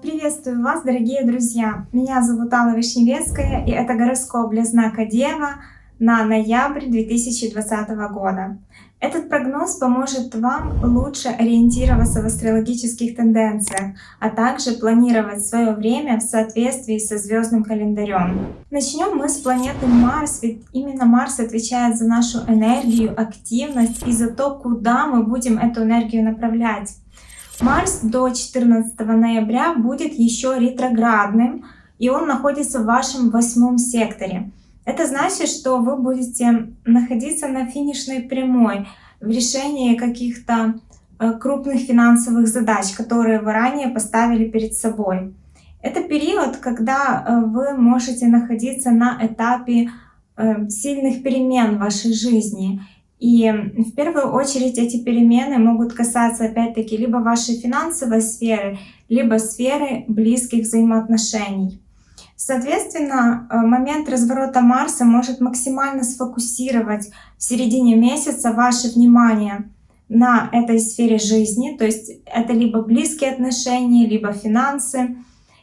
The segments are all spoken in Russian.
Приветствую вас, дорогие друзья! Меня зовут Алла Вишневецкая, и это гороскоп для знака Дева на ноябрь 2020 года. Этот прогноз поможет вам лучше ориентироваться в астрологических тенденциях, а также планировать свое время в соответствии со звездным календарем. Начнем мы с планеты Марс, ведь именно Марс отвечает за нашу энергию, активность и за то, куда мы будем эту энергию направлять. Марс до 14 ноября будет еще ретроградным, и он находится в вашем восьмом секторе. Это значит, что вы будете находиться на финишной прямой в решении каких-то э, крупных финансовых задач, которые вы ранее поставили перед собой. Это период, когда э, вы можете находиться на этапе э, сильных перемен в вашей жизни. И в первую очередь эти перемены могут касаться опять-таки либо вашей финансовой сферы, либо сферы близких взаимоотношений. Соответственно, э, момент разворота Марса может максимально сфокусировать в середине месяца ваше внимание на этой сфере жизни, то есть это либо близкие отношения, либо финансы.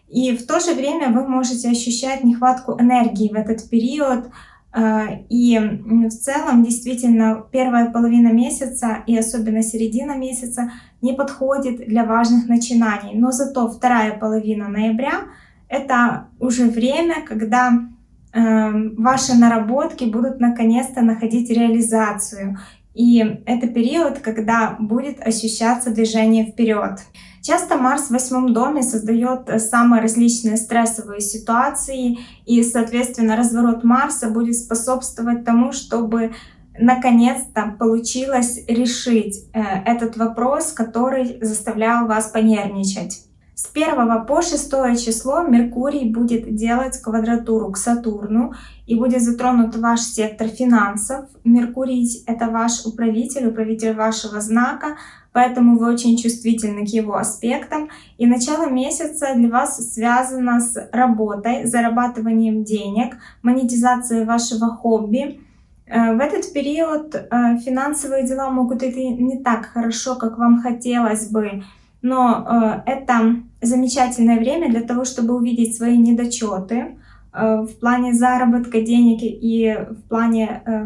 И в то же время вы можете ощущать нехватку энергии в этот период. Э, и в целом, действительно, первая половина месяца и особенно середина месяца не подходит для важных начинаний. Но зато вторая половина ноября — это уже время, когда э, ваши наработки будут наконец-то находить реализацию. И это период, когда будет ощущаться движение вперед. Часто Марс в восьмом доме создает самые различные стрессовые ситуации, и, соответственно, разворот Марса будет способствовать тому, чтобы наконец-то получилось решить э, этот вопрос, который заставлял вас понервничать. С 1 по 6 число Меркурий будет делать квадратуру к Сатурну и будет затронут ваш сектор финансов. Меркурий — это ваш управитель, управитель вашего знака, поэтому вы очень чувствительны к его аспектам. И начало месяца для вас связано с работой, зарабатыванием денег, монетизацией вашего хобби. Э, в этот период э, финансовые дела могут идти не так хорошо, как вам хотелось бы, но э, это замечательное время для того, чтобы увидеть свои недочеты э, в плане заработка денег и в плане э,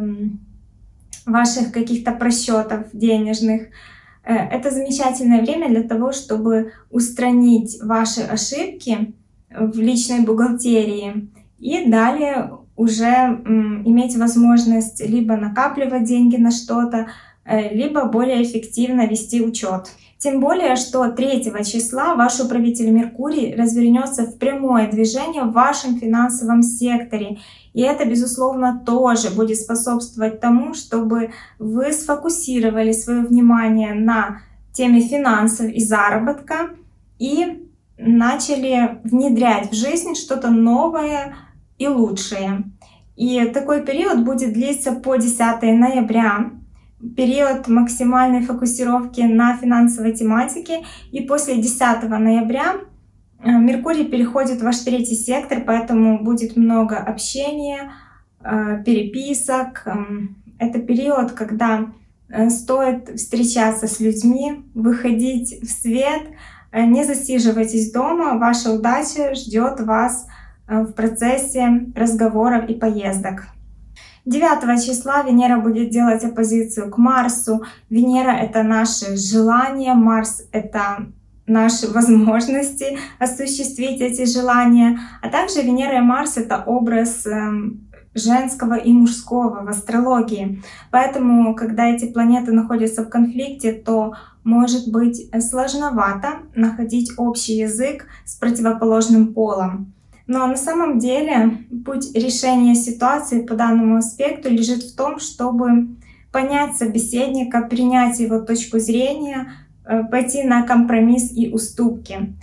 ваших каких-то просчетов денежных. Э, это замечательное время для того, чтобы устранить ваши ошибки в личной бухгалтерии и далее уже иметь возможность либо накапливать деньги на что-то, либо более эффективно вести учет. Тем более, что 3 числа ваш управитель Меркурий развернется в прямое движение в вашем финансовом секторе. И это, безусловно, тоже будет способствовать тому, чтобы вы сфокусировали свое внимание на теме финансов и заработка и начали внедрять в жизнь что-то новое и лучшее. И такой период будет длиться по 10 ноября период максимальной фокусировки на финансовой тематике. И после 10 ноября э, Меркурий переходит в ваш третий сектор, поэтому будет много общения, э, переписок. Эм, это период, когда э, стоит встречаться с людьми, выходить в свет, не засиживайтесь дома, ваша удача ждет вас в процессе разговоров и поездок. 9 числа Венера будет делать оппозицию к Марсу. Венера — это наши желания, Марс — это наши возможности осуществить эти желания. А также Венера и Марс — это образ эм, женского и мужского в астрологии. Поэтому, когда эти планеты находятся в конфликте, то может быть сложновато находить общий язык с противоположным полом. Но на самом деле путь решения ситуации по данному аспекту лежит в том, чтобы понять собеседника, принять его точку зрения, э, пойти на компромисс и уступки.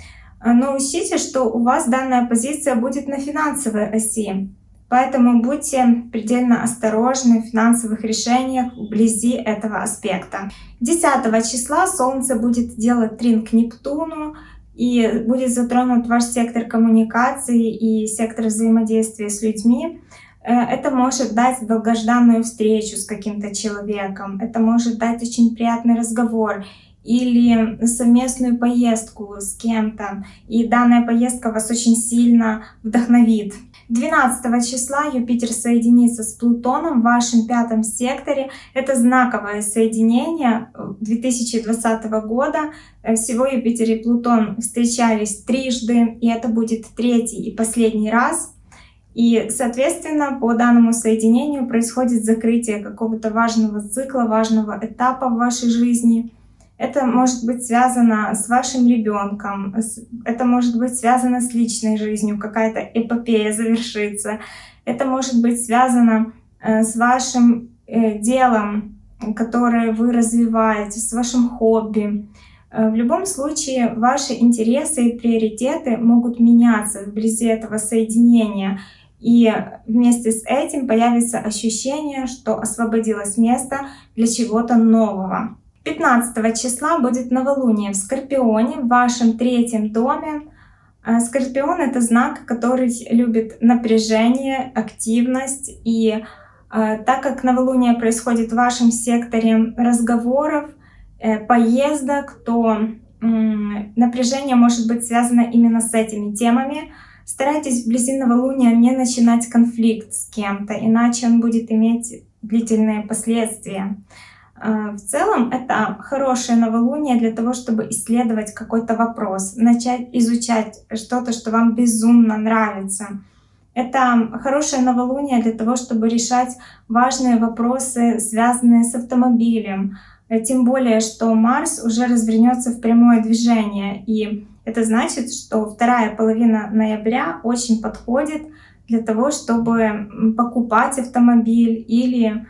Но учтите, что у вас данная позиция будет на финансовой оси. Поэтому будьте предельно осторожны в финансовых решениях вблизи этого аспекта. 10 числа Солнце будет делать трин к Нептуну, и будет затронут ваш сектор коммуникации и сектор взаимодействия с людьми. это может дать долгожданную встречу с каким-то человеком, это может дать очень приятный разговор или совместную поездку с кем-то, и данная поездка вас очень сильно вдохновит. 12 числа Юпитер соединится с Плутоном в вашем пятом секторе. Это знаковое соединение 2020 года. Всего Юпитер и Плутон встречались трижды, и это будет третий и последний раз. И, соответственно, по данному соединению происходит закрытие какого-то важного цикла, важного этапа в вашей жизни — это может быть связано с вашим ребенком, это может быть связано с личной жизнью, какая-то эпопея завершится. Это может быть связано э, с вашим э, делом, которое вы развиваете, с вашим хобби. Э, в любом случае, ваши интересы и приоритеты могут меняться вблизи этого соединения. И вместе с этим появится ощущение, что освободилось место для чего-то нового. 15 числа будет новолуние в Скорпионе, в вашем третьем доме. А, Скорпион — это знак, который любит напряжение, активность. И а, так как новолуние происходит в вашем секторе разговоров, э, поездок, то напряжение может быть связано именно с этими темами. Старайтесь вблизи новолуния не начинать конфликт с кем-то, иначе он будет иметь длительные последствия. А, в целом это хорошее новолуние для того, чтобы исследовать какой-то вопрос, начать изучать что-то, что вам безумно нравится. Это хорошее новолуние для того, чтобы решать важные вопросы, связанные с автомобилем. Тем более, что Марс уже развернется в прямое движение. И это значит, что вторая половина ноября очень подходит для того, чтобы покупать автомобиль или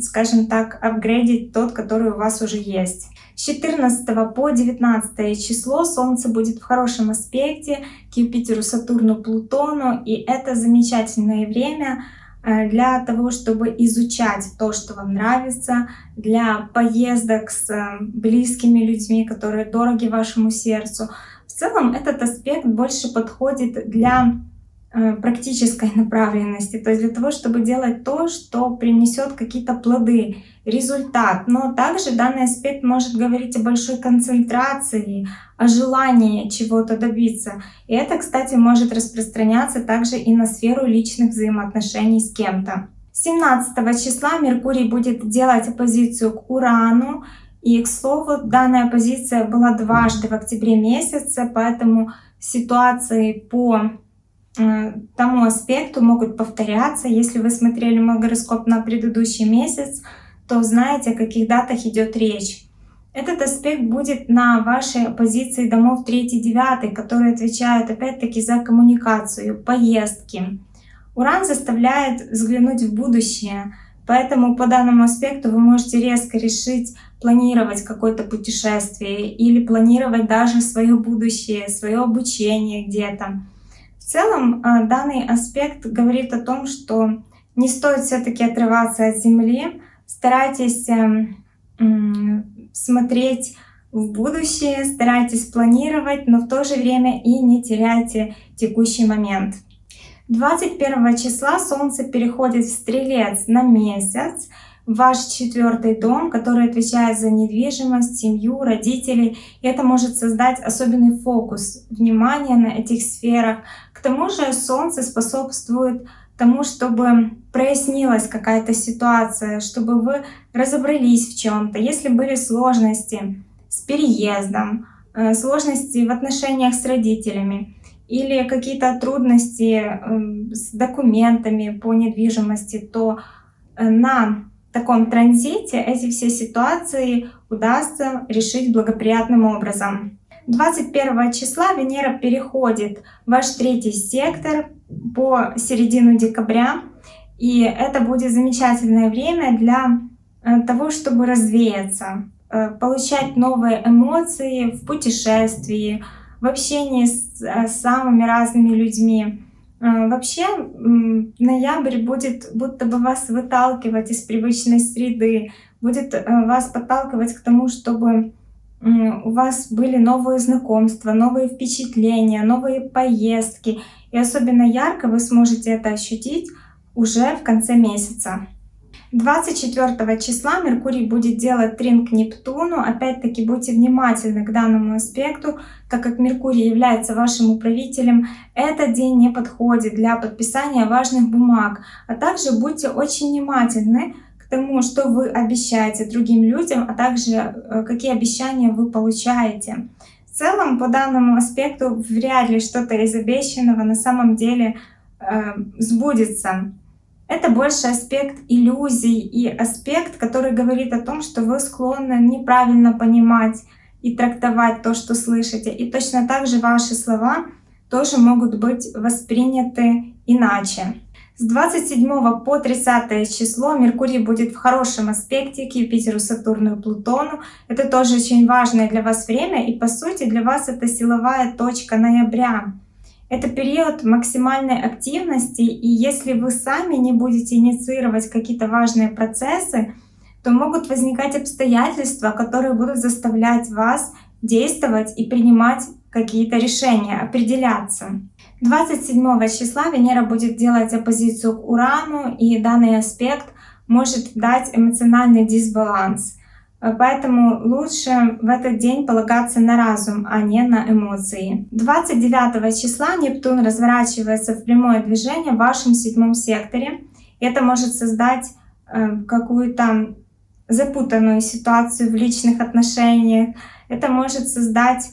скажем так, апгрейдить тот, который у вас уже есть. С 14 по 19 число Солнце будет в хорошем аспекте к Юпитеру, Сатурну, Плутону, и это замечательное время э, для того, чтобы изучать то, что вам нравится, для поездок с э, близкими людьми, которые дороги вашему сердцу. В целом этот аспект больше подходит для практической направленности, то есть для того, чтобы делать то, что принесет какие-то плоды, результат. Но также данный аспект может говорить о большой концентрации, о желании чего-то добиться. И это, кстати, может распространяться также и на сферу личных взаимоотношений с кем-то. 17 числа Меркурий будет делать оппозицию к Урану. И, к слову, данная позиция была дважды в октябре месяце, поэтому ситуации по Э, тому аспекту могут повторяться. Если вы смотрели мой гороскоп на предыдущий месяц, то знаете, о каких датах идет речь. Этот аспект будет на вашей позиции домов 3-9, которые отвечают опять-таки за коммуникацию, поездки. Уран заставляет взглянуть в будущее, поэтому по данному аспекту вы можете резко решить планировать какое-то путешествие или планировать даже свое будущее, свое обучение где-то. Целом э, данный аспект говорит о том, что не стоит все-таки отрываться от Земли, старайтесь эм, смотреть в будущее, старайтесь планировать, но в то же время и не теряйте текущий момент. 21 числа Солнце переходит в Стрелец на месяц, ваш четвертый дом, который отвечает за недвижимость, семью, родителей. И это может создать особенный фокус внимания на этих сферах. К тому же Солнце способствует тому, чтобы прояснилась какая-то ситуация, чтобы вы разобрались в чем-то. Если были сложности с переездом, э, сложности в отношениях с родителями, или какие-то трудности эм, с документами по недвижимости, то э, на таком транзите эти все ситуации удастся решить благоприятным образом. 21 числа Венера переходит в ваш третий сектор по середину декабря. И это будет замечательное время для э, того, чтобы развеяться, э, получать новые эмоции в путешествии, в общении с, э, с самыми разными людьми. А, вообще ноябрь будет будто бы вас выталкивать из привычной среды, будет э, вас подталкивать к тому, чтобы у вас были новые знакомства, новые впечатления, новые поездки. И особенно ярко вы сможете это ощутить уже в конце месяца. 24 числа Меркурий будет делать трин к Нептуну. Опять-таки будьте внимательны к данному аспекту, так как Меркурий является вашим управителем. Этот день не подходит для подписания важных бумаг. А также будьте очень внимательны к тому, что вы обещаете другим людям, а также э, какие обещания вы получаете. В целом, по данному аспекту, вряд ли что-то из обещанного на самом деле э, сбудется. Это больше аспект иллюзий и аспект, который говорит о том, что вы склонны неправильно понимать и трактовать то, что слышите. И точно так же ваши слова тоже могут быть восприняты иначе. С 27 по 30 число Меркурий будет в хорошем аспекте к Юпитеру, Сатурну и Плутону. Это тоже очень важное для вас время, и по сути для вас это силовая точка ноября. Это период максимальной активности, и если вы сами не будете инициировать какие-то важные процессы, то могут возникать обстоятельства, которые будут заставлять вас действовать и принимать какие-то решения, определяться. 27 числа Венера будет делать оппозицию к Урану, и данный аспект может дать эмоциональный дисбаланс. Поэтому лучше в этот день полагаться на разум, а не на эмоции. 29 числа Нептун разворачивается в прямое движение в вашем седьмом секторе. Это может создать э, какую-то запутанную ситуацию в личных отношениях. Это может создать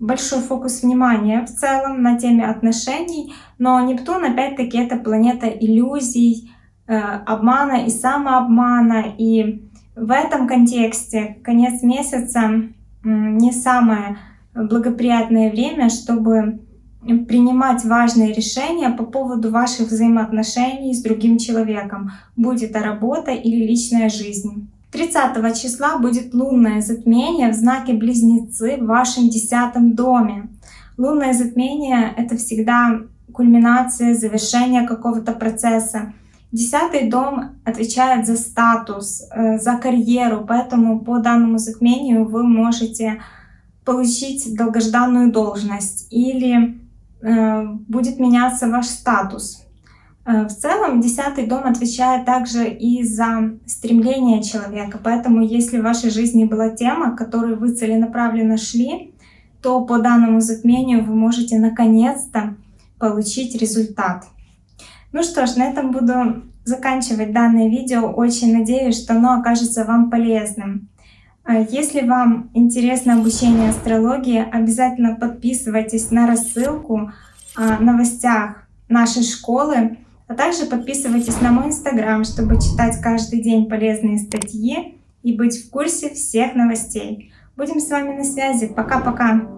большой фокус внимания в целом на теме отношений. Но Нептун, опять-таки, это планета иллюзий, обмана и самообмана. И в этом контексте конец месяца не самое благоприятное время, чтобы принимать важные решения по поводу ваших взаимоотношений с другим человеком, будь это работа или личная жизнь. 30 числа будет лунное затмение в знаке Близнецы в вашем десятом доме. Лунное затмение — это всегда кульминация, завершение какого-то процесса. Десятый дом отвечает за статус, э, за карьеру, поэтому по данному затмению вы можете получить долгожданную должность или э, будет меняться ваш статус. Э, в целом, десятый дом отвечает также и за стремление человека, поэтому если в вашей жизни была тема, к которой вы целенаправленно шли, то по данному затмению вы можете наконец-то получить результат. Ну что ж, на этом буду заканчивать данное видео. Очень надеюсь, что оно окажется вам полезным. А если вам интересно обучение астрологии, обязательно подписывайтесь на рассылку о новостях нашей школы, а также подписывайтесь на мой инстаграм, чтобы читать каждый день полезные статьи и быть в курсе всех новостей. Будем с вами на связи. Пока-пока!